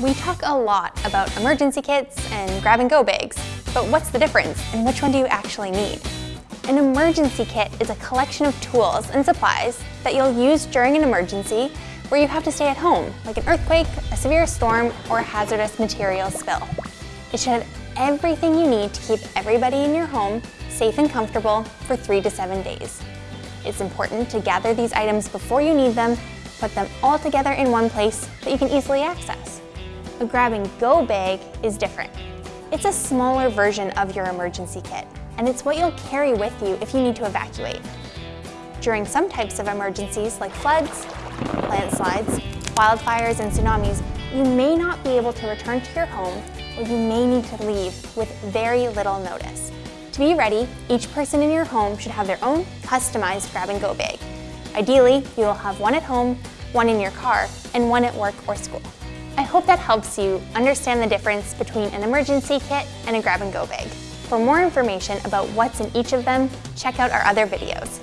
We talk a lot about emergency kits and grab-and-go bags, but what's the difference and which one do you actually need? An emergency kit is a collection of tools and supplies that you'll use during an emergency where you have to stay at home, like an earthquake, a severe storm, or a hazardous material spill. It should have everything you need to keep everybody in your home safe and comfortable for three to seven days. It's important to gather these items before you need them, put them all together in one place that you can easily access. A grab-and-go bag is different. It's a smaller version of your emergency kit, and it's what you'll carry with you if you need to evacuate. During some types of emergencies like floods, landslides, wildfires, and tsunamis, you may not be able to return to your home or you may need to leave with very little notice. To be ready, each person in your home should have their own customized grab-and-go bag. Ideally, you will have one at home, one in your car, and one at work or school. I hope that helps you understand the difference between an emergency kit and a grab-and-go bag. For more information about what's in each of them, check out our other videos.